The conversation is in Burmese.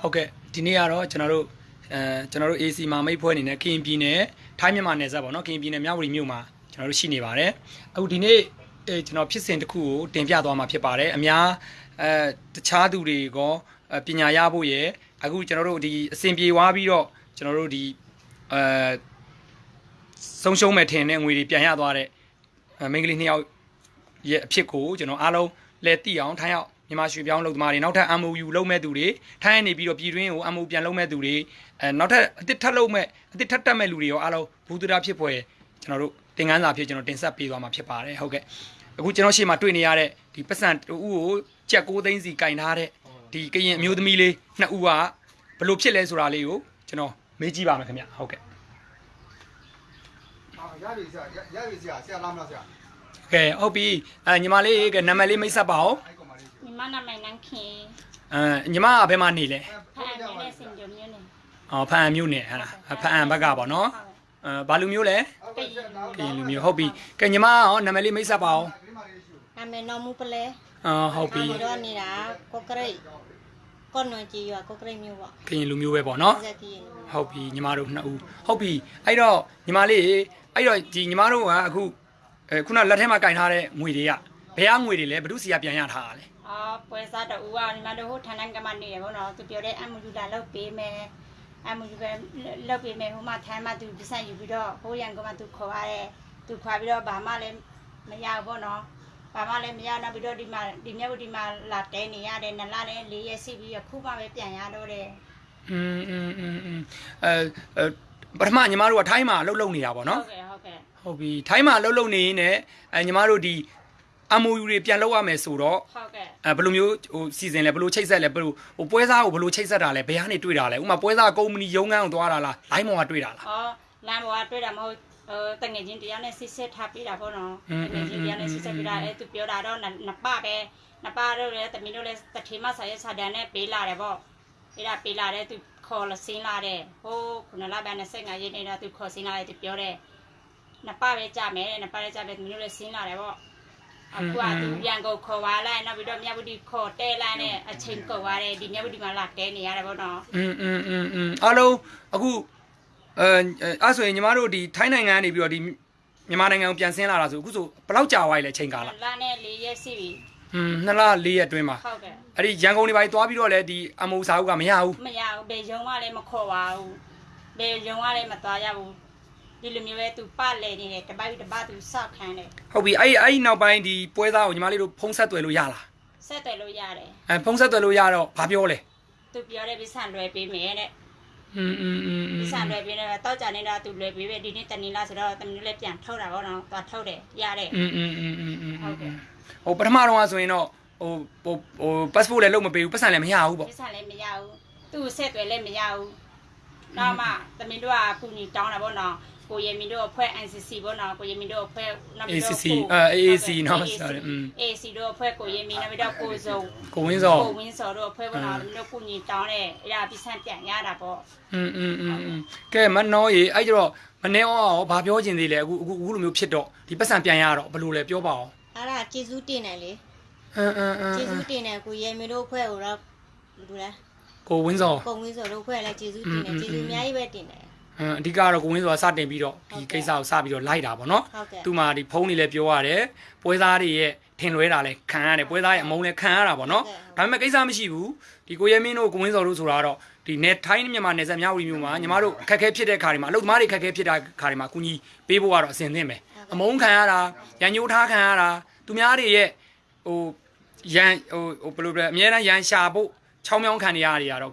ဟုတ်ကဲ့ဒီနေ့ကတော့ကျွန်တော်တို့အဲကျွန်တော်တို့ AC မှာမိတ်ဖွဲ့အနေနဲ့ကရင်ပြည်နယ်ထိုင်းမြန်မာနယ်စပ်ပေါ့နော်ကရင်ပြည်နယ်မြဝတီမြို့မှာကျွန်တော်တို့ရှိနေပါတယ်အခုဒီနေ့အဲကျွန်တော်ဖြစ်စဉ်တစ်ခုကိုတင်ပြသွားမှာဖြစ်ပါတယ်အများအဲတခြားသူတွေကောအဲပညာရဖို့ရယ်အခုကျွန်တော်တို့ဒီအစဉ်ပြေသွားပြီးတော့ကျွန်တော်တို့ဒီအဲဆုံးရှုံးမဲ့ထင်တဲ့ငွေတွေပြန်ရသွားတဲ့အဲမိန်းကလေးနှစ်ယောက်ရဲ့အဖြစ်ကိုကျွန်တော်အားလုံးလဲသိအောင်ထိုင်းရောက် မြန်မာရွှေပြောင်းလုပ်သမားတွေနောက်ထပ် MOU လုပ်မဲ့သူတွေထိုင်းနေပြီးတော့ပြည်တွင်းကို MOU ပြန်လုပ်မဲ့သူတွေအဲနောက်ထပ်အတစ်ထပ်လုပ်မဲ့အတစ်ထပ်တက်မဲ့လူတွေရောအားလုံးဘူဒရာဖြစ်ဖွယ်ကျွန်တော်တို့သင်ခန်းစာဖြစ်ကျွန်တော်တင်ဆက်ပေးသွားမှာဖြစ်ပါတယ်ဟုတ်ကဲ့အခုကျွန်တော်ရှေ့မှာတွေ့နေရတဲ့ဒီပတ်စံတူကိုကြက်6သိန်းစီကင်ထားတဲ့ဒီကရင်အမျိုးသမီးလေးနှစ်ဦးကဘလို့ဖြစ်လဲဆိုတာလေးကိုကျွန်တော်မေးကြည့်ပါမယ်ခင်ဗျဟုတ်ကဲ့ရရပြီဆရာရရပြီဆရာဆရာလာမလားဆရာကဲဟုတ်ပြီအဲညီမလေးကနံပါတ်လေးမိတ်ဆက်ပါအောင် မနာမိုင်နန်းခင်အဲညီမကဘယ်မှာနေလဲဖန်နေနဲ့စင်ကြုံမျိုးနေအော်ဖန်မျိုးနေဟဲ့လားဖန်ဘက်ကပေါ့နော်အဲဘာလူမျိုးလဲကရင်လူမျိုးဟုတ်ပြီကဲညီမရောနာမည်လေးမိတ်ဆက်ပါအောင်နာမည်နော်မူပလဲအော်ဟုတ်ပြီတော့နေတာကိုကရိတ်ကောနွန်ကြီးရွာကိုကရိတ်မျိုးပေါ့ကရင်လူမျိုးပဲပေါ့နော်ဟုတ်ပြီညီမတို့နှစ်ဦးဟုတ်ပြီအဲ့တော့ညီမလေးအဲ့တော့ဒီညီမတို့ကအခုအဲခုနလက်ထဲမှာကင်ထားတဲ့ငွေတွေကဘယ်ကငွေတွေလဲဘယ်သူစီကပြန်ရထားတာလဲ အာပွဲစားတူကညီမတို့ဟိုဌာနကမနေရပေါ့နော်သူပြောတဲ့အမူလူလာလောက်ပေးမယ်အမူလူပဲလောက်ပေးမယ်ဟိုမှာထိုင်းမှာသူပြဆက်ယူပြီးတော့ဟိုရန်ကမှသူခေါ်ရတယ်သူခွာပြီးတော့ဘာမှလည်းမရဘူးပေါ့နော်ဘာမှလည်းမရတော့ပြီးတော့ဒီမှာဒီမြတ်ဝတီမှာလာတဲနေရတယ်နလာလည်းလေးရက်စီပြီးခုမှပဲပြန်ရတော့တယ် อืมอืมอืมอืมအဲအဲပထမညီမတို့ကထိုင်းမှာအလုပ်လုပ်နေတာပေါ့နော် ဟုတ်ကဲ့ဟုတ်ကဲ့ ဟုတ်ပြီထိုင်းမှာအလုပ်လုပ်နေရင်းနဲ့အဲညီမတို့ဒီ MOU တွေပြန်လုပ်ရမယ်ဆိုတော့ဟုတ်ကဲ့အဲဘယ်လိုမျိုးဟိုစီစဉ်လဲဘယ်လိုချိတ်ဆက်လဲဘယ်လိုဟိုပွဲစားကိုဘယ်လိုချိတ်ဆက်တာလဲဘယ်ကနေတွေ့တာလဲဥပမာပွဲစားကုမ္ပဏီရုံးခန်းကိုသွားတာလားလိုင်းမော်ကတွေ့တာလား။အော်လမ်းပေါ်ကတွေ့တာမဟုတ်ဟိုတငယ်ချင်းတရားနဲ့စစ်စစ်ထားပြတာပေါ့နော်อืม။တငယ်ချင်းတရားနဲ့စစ်စစ်ပြတာအဲသူပြောတာတော့နပပဲနပတော့လေတမီးတို့လည်းတထေမဆာရဲ့ဆာဒန်နဲ့ပေးလာတယ်ပေါ့။ပေးတာပေးလာတယ်သူခေါ်လစင်းလာတယ်။ဟိုခုနလဘန်နဲ့စိတ်ငါရင်းနေတာသူခေါ်စင်းလာတယ်သူပြောတယ်။နပပဲကြမယ်တဲ့နပလည်းကြမယ်တမီးတို့လည်းစင်းလာတယ်ပေါ့။ အခုကသူပြန်ကိုခေါ်သွားလိုက်နောက်ပြီးတော့မြတ်ဝတီခေါ်တဲလိုက်နဲ့အချိန်ကုန်သွားတယ်ဒီမြတ်ဝတီမှာလာတဲနေရတယ်ပေါ့နော် อืมอืมอืมอืมအားလုံးအခုအဲအဲ့ဆိုရင်ညီမတို့ဒီထိုင်းနိုင်ငံကနေပြီးတော့ဒီမြန်မာနိုင်ငံကိုပြန်ဆင်းလာတာဆိုအခုဆိုဘယ်လောက်ကြာသွားပြီလဲချိန်ကာလ လာနဲ့လေးရက်စီပြီ อืมနှစ်လ၄ရက်အတွင်းမှာ ဟုတ်ကဲ့ အဲ့ဒီရန်ကုန်တွေပါသွားပြီးတော့လဲဒီ MOU စာအုပ်ကမရဘူး မရဘူးဘယ်ရုံကလည်းမခေါ်ပါဘူးဘယ်ရုံကလည်းမသွားရဘူး ဒီလိုမျိုးပဲသူပလဲနေတယ်တပိုက်တပတ်သူစောက်ခံတယ် ဟုတ်ပြီအဲ့အဲ့ဒီနောက်ပိုင်းဒီပွဲသားကိုညီမလေးတို့ဖုံးဆက်သွယ်လို့ရလား ဆက်တယ်လို့ရတယ် အဲဖုံးဆက်သွယ်လို့ရတော့ဘာပြောလဲ သူပြောတဲ့ပြဆန်လွယ်ပေးမယ်တဲ့ อืมอืมอืมอื ပြ ม ဆန်လွယ်ပေးတယ်တောက်ကြနေတာသူလွယ်ပေးပဲဒီနေ့တနေ့လားဆိုတော့တမီးလည်းပြန်ထုတ်တာပေါ့နော်သွားထုတ်တယ်ရတယ် อืมอืมอืมอืมอืม ဟုတ်ကဲ့ ဟိုပထမတော့ဆိုရင်တော့ဟိုဟိုဟို passport လည်းလုပ်မပေးဘူးပတ်စံလည်းမရဘူးပေါ့ ပြဆန်လည်းမရဘူးသူ့ဆက်တယ်လည်းမရဘူးနောက်မှတမီးတို့ကကုညီတောင်းတာပေါ့နော် ကိုရမီတို့အဖွဲ့ NCC ပေါ့နော်ကိုရမီတို့အဖွဲ့နောက်ပြီးတော့ ACC အဲ AAC เนาะ sorry อืม AC တို့အဖွဲ့ကိုရမီနောက်ပြီးတော့ကိုစုံ ကိုဝင်းစော ကိုဝင်းစော်တို့အဖွဲ့ပေါ်တော့တို့ကုညီတောင်းတဲ့အဲ့ဒါပြဆန့်ပြန်ရတာပေါ့ อืมอืมอืมอืมကဲမနှောရေအဲ့ကျတော့မနေအောင်ရောဘာပြောချင်သေးလဲအခုအခုအခုလိုမျိုးဖြစ်တော့ဒီပတ်စံပြန်ရတော့ဘယ်လိုလဲပြောပါအောင် အဲ့ဒါကျေးဇူးတင်တယ်လေ အင်းအင်းအင်း ကျေးဇူးတင်တယ်ကိုရဲမင်းတို့အဖွဲ့ကိုတော့လူလဲ ကိုဝင်းစော ပုံဝင်းစောတို့အဖွဲ့လည်းကျေးဇူးတင်တယ်ကျေးဇူးအများကြီးပဲတင်တယ် အင်းအဓိကတော့ကိုဝင်းစောကစတင်ပြီးတော့ဒီကိစ္စကိုစပြီးတော့လိုက်တာပေါ့နော်ဟုတ်ကဲ့သူမှဒီဖုန်းတွေလည်းပြောရတယ်ပွဲသားတွေရဲ့ထင်လွဲတာလည်းခံရတယ်ပွဲသားရဲ့အမုန်းလည်းခံရတာပေါ့နော်ဒါပေမဲ့ကိစ္စမရှိဘူးဒီကိုရဲမင်းတို့ကိုဝင်းစောတို့ဆိုတာကတော့ဒီနေထိုင်းမြန်မာနယ်စပ်မြောက်ဝတီမြို့မှာညီမတို့အခက်အခဲဖြစ်တဲ့ခါတွေမှာအလုပ်သမားတွေအခက်အခဲဖြစ်တဲ့ခါတွေမှာအကူကြီးပေးဖို့ကတော့အဆင်သင့်ပဲအမုန်းခံရတာရန်ညိုးထားခံရတာသူများတွေရဲ့ဟိုရန်ဟိုဟိုဘယ်လိုလဲအများအားရန်ရှာဖို့ချောင်းမြောင်းခံနေရတွေကတော့